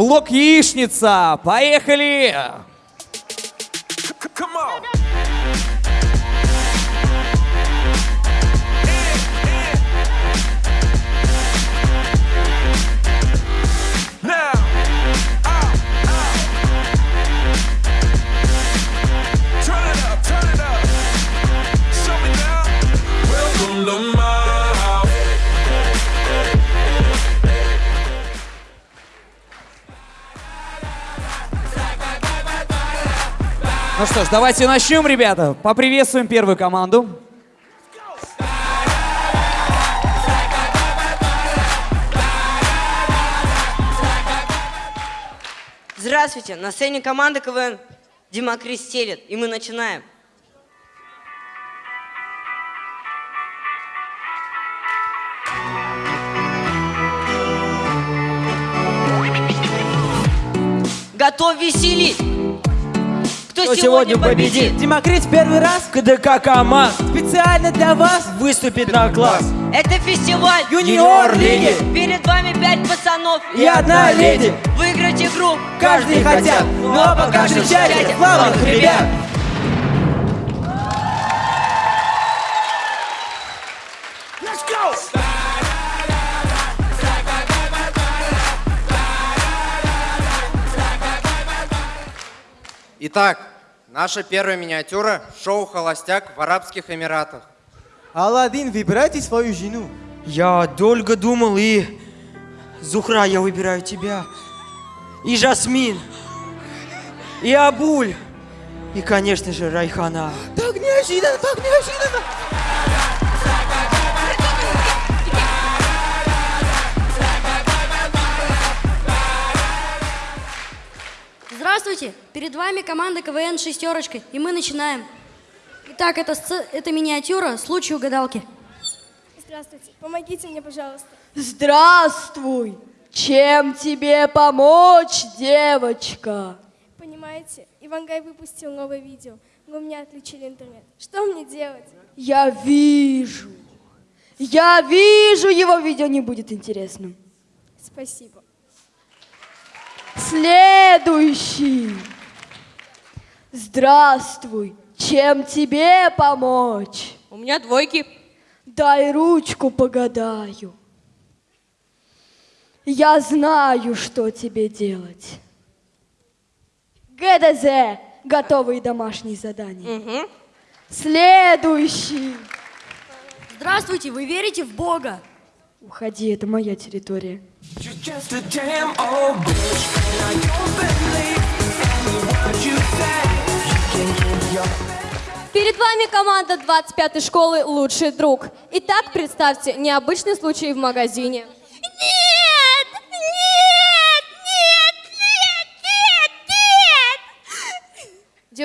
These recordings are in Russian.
Блок яичница. Поехали! Come on. Что ж, давайте начнем, ребята. Поприветствуем первую команду. Здравствуйте, на сцене команда КВН Дима Крестелит, и мы начинаем. Готов веселить? Кто, Кто сегодня победит? Демокрит первый раз КДК команд специально для вас выступит на класс. Это фестиваль Юниор Лиги Перед вами пять пацанов и одна леди. Выиграть игру Каждый хотят, но пока встречайте славных ребят. Let's go. Итак, наша первая миниатюра – шоу «Холостяк» в Арабских Эмиратах. Алладин, выбирайте свою жену. Я долго думал и... Зухра, я выбираю тебя. И Жасмин. И Абуль. И, конечно же, Райхана. Так неожиданно, так неожиданно. Здравствуйте! Перед вами команда КВН «Шестерочка», и мы начинаем. Итак, это, это миниатюра «Случай угадалки». Здравствуйте, помогите мне, пожалуйста. Здравствуй! Чем тебе помочь, девочка? Понимаете, Ивангай выпустил новое видео, но у меня отключили интернет. Что мне делать? Я вижу. Я вижу, его видео не будет интересным. Спасибо. Следующий. Здравствуй. Чем тебе помочь? У меня двойки. Дай ручку погадаю. Я знаю, что тебе делать. ГДЗ. Готовые домашние задания. Следующий. Здравствуйте! Вы верите в Бога? Уходи, это моя территория. Перед вами команда 25-й школы «Лучший друг». Итак, представьте, необычный случай в магазине.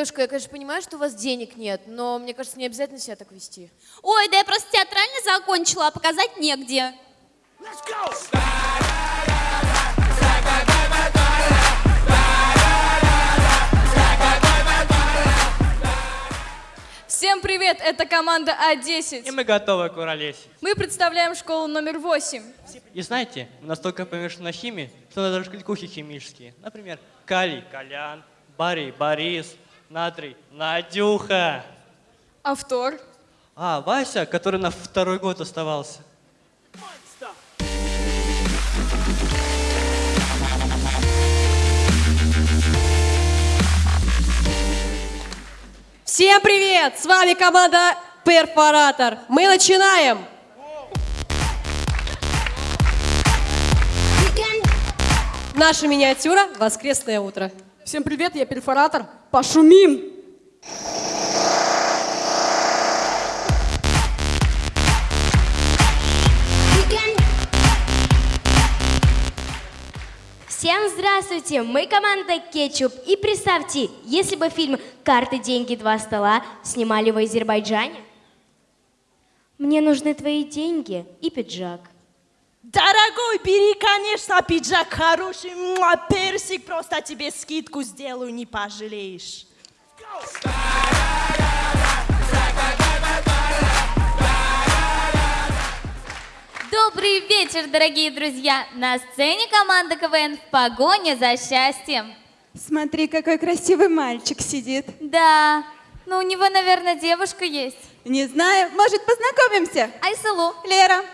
Девушка, я, конечно, понимаю, что у вас денег нет, но мне кажется, не обязательно себя так вести. Ой, да я просто театрально закончила, а показать негде. Let's go. Всем привет, это команда А10. И мы готовы к уролесить. Мы представляем школу номер 8. И знаете, мы настолько помешаны на химии, что надо даже кликухи химические. Например, калий, колян, барий, борис, натрий, Надюха. Автор. А, Вася, который на второй год оставался. Всем привет! С вами команда Перфоратор. Мы начинаем! Наша миниатюра «Воскресное утро». Всем привет, я перфоратор. Пошумим. Всем здравствуйте! Мы команда Кетчуп. И представьте, если бы фильм «Карты, деньги, два стола» снимали в Азербайджане. Мне нужны твои деньги и пиджак. Дорогой, бери, конечно, пиджак хороший. Муа, Персик, просто тебе скидку сделаю, не пожалеешь. Добрый вечер, дорогие друзья! На сцене команда КВН в погоне за счастьем. Смотри, какой красивый мальчик сидит. Да, ну у него, наверное, девушка есть. Не знаю, может, познакомимся? Айсалу. Лера.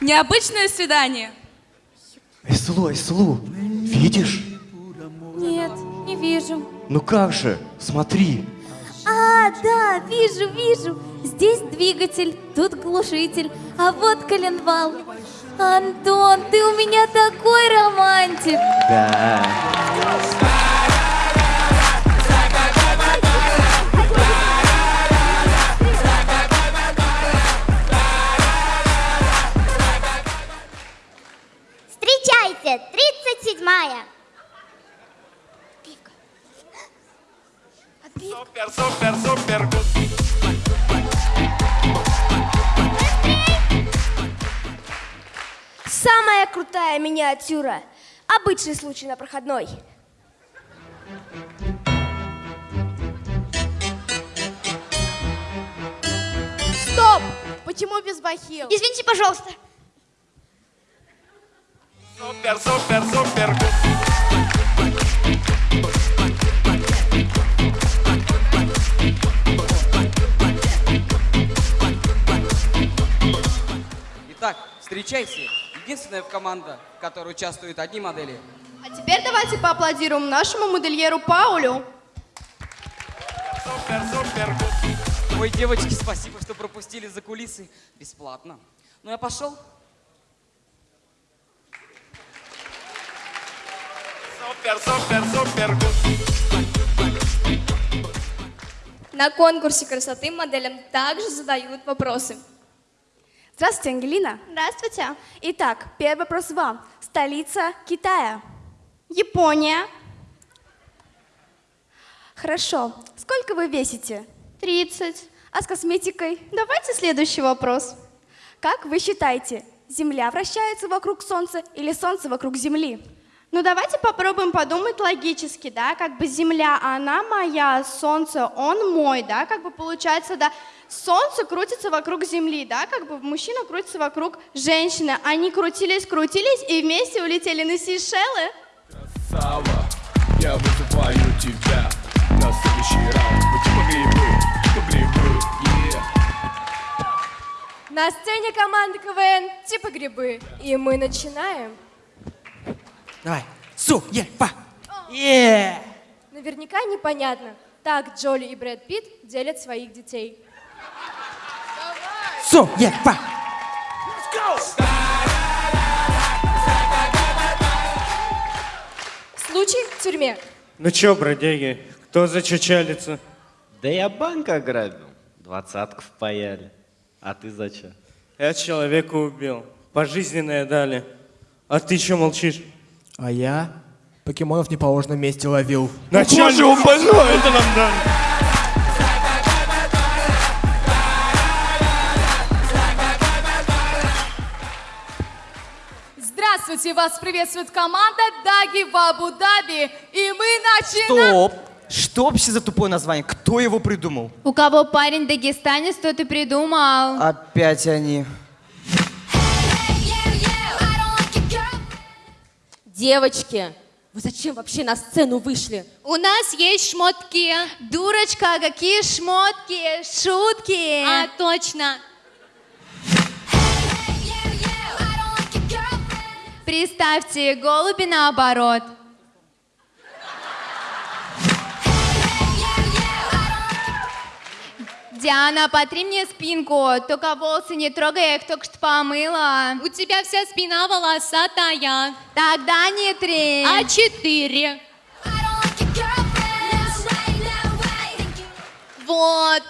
Необычное свидание. Айслу, Айслу, видишь? Нет, не вижу. Ну как же, смотри. А, да, вижу, вижу. Здесь двигатель, тут глушитель, а вот коленвал. Антон, ты у меня такой романтик. Да. 37-я. Супер, супер, супер. Самая крутая миниатюра. Обычный случай на проходной. Стоп! Почему без бахил? Извините, пожалуйста. Супер, супер, супер. Итак, встречайте. Единственная команда, в которой участвуют одни модели. А теперь давайте поаплодируем нашему модельеру Паулю. Супер, супер. Ой, девочки, спасибо, что пропустили за кулисы. Бесплатно. Ну, я пошел. Супер, супер, супер гуд. На конкурсе красоты моделям также задают вопросы. Здравствуйте, Ангелина. Здравствуйте. Итак, первый вопрос вам. Столица Китая. Япония. Хорошо. Сколько вы весите? 30. А с косметикой? Давайте следующий вопрос. Как вы считаете, Земля вращается вокруг Солнца или Солнце вокруг Земли? Ну давайте попробуем подумать логически, да, как бы Земля, она моя, Солнце, он мой, да, как бы получается, да, Солнце крутится вокруг Земли, да, как бы мужчина крутится вокруг женщины, они крутились, крутились и вместе улетели на Сейшелы. Сава, я вызываю тебя на следующий раунд. Мы типа грибы, типа грибы, yeah. На сцене команды КВН типа грибы. И мы начинаем. Давай. Су, е, па. Е. Наверняка непонятно. Так Джоли и Брэд Питт делят своих детей. Су, е, па. Случай в тюрьме. Ну чё, бродяги, кто зачачалится? Да я банк ограбил. Двадцатку впаяли. А ты зачем? Я человека убил. Пожизненное дали. А ты чё молчишь? А я покемонов в неположенном месте ловил. Начальник, он больной, это нам дали. Здравствуйте, вас приветствует команда Даги в Абу-Даби. И мы начинаем... Стоп. Что вообще за тупое название? Кто его придумал? У кого парень дагестанец, тот и придумал. Опять они. Девочки, вы зачем вообще на сцену вышли? У нас есть шмотки. Дурочка, какие шмотки, шутки. А, точно. Представьте, голуби наоборот. Диана, потри мне спинку, только волосы не трогай, я их только что помыла. У тебя вся спина волосатая. Тогда не три. А четыре. Вот.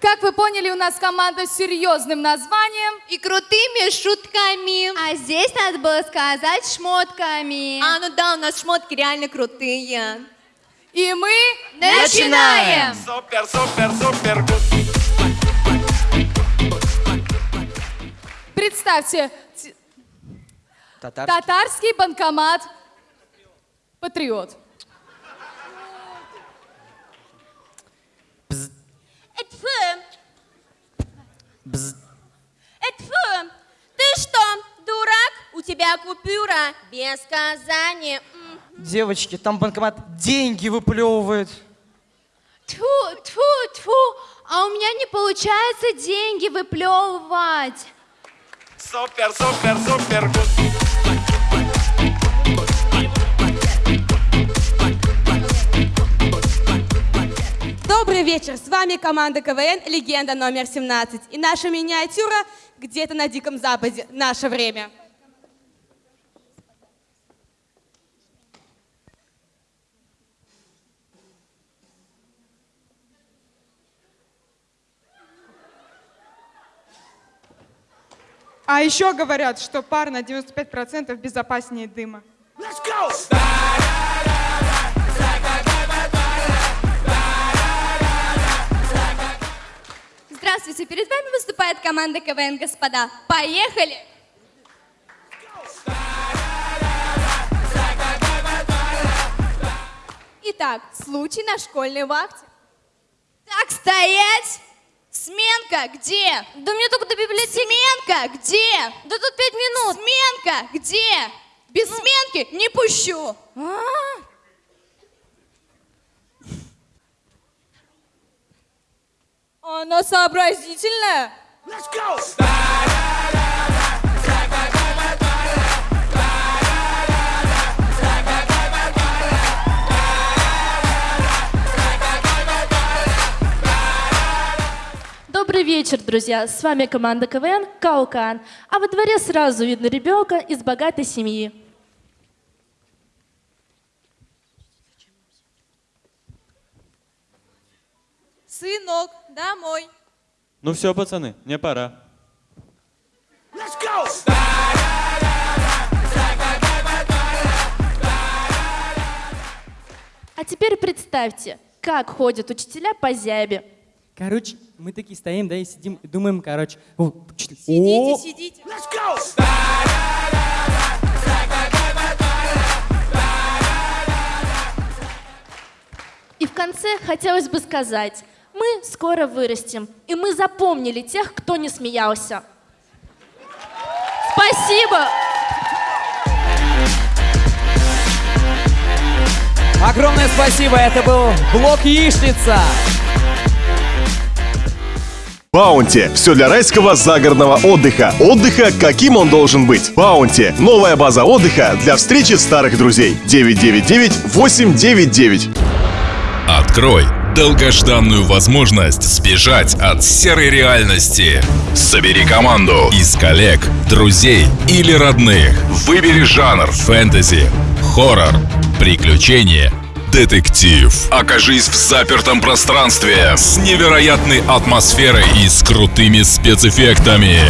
Как вы поняли, у нас команда с серьезным названием. И крутыми шутками. А здесь надо было сказать шмотками. А, ну да, у нас шмотки реально крутые. И мы начинаем! Супер, супер, супер! Представьте, татарский, татарский банкомат «Патриот». Э, Бз. Э, Ты что, дурак? У тебя купюра без казани. Девочки, там банкомат деньги выплевывает. Тьфу, тьфу, тьфу, а у меня не получается деньги выплевывать. Супер, супер, супер. Добрый вечер, с вами команда КВН «Легенда номер 17» и наша миниатюра «Где-то на Диком Западе. Наше время». А еще говорят, что пар на 95% безопаснее дыма. Здравствуйте, перед вами выступает команда КВН «Господа». Поехали! Итак, случай на школьной вахте. Так, стоять! Сменка где? Да мне только до библиотеки. Сменка где? Да тут пять минут. Сменка где? Без сменки не пущу. Она сообразительная. Добрый вечер, друзья! С вами команда КВН «Каукан». А во дворе сразу видно ребенка из богатой семьи. Сынок, домой. Ну все, пацаны, мне пора. А теперь представьте, как ходят учителя по зябе. Короче, мы такие стоим, да, и сидим, и думаем, короче... О, Сидите, о, сидите. И в конце хотелось бы сказать, мы скоро вырастем, и мы запомнили тех, кто не смеялся. Спасибо! Огромное спасибо, это был блок Яичница. Баунти. Все для райского загородного отдыха. Отдыха, каким он должен быть. Баунти. Новая база отдыха для встречи старых друзей. 999-899. Открой долгожданную возможность сбежать от серой реальности. Собери команду из коллег, друзей или родных. Выбери жанр фэнтези, хоррор, приключения, детектив. Окажись в запертом пространстве с невероятной атмосферой и с крутыми спецэффектами.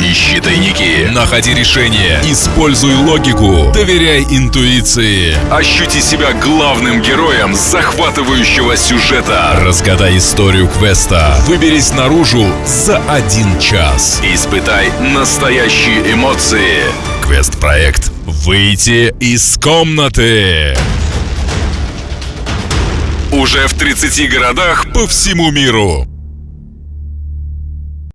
Ищи тайники, находи решения, используй логику, доверяй интуиции. Ощути себя главным героем захватывающего сюжета. Разгадай историю квеста. Выберись наружу за один час. Испытай настоящие эмоции. Квест-проект «Выйти из комнаты». Уже в 30 городах по всему миру.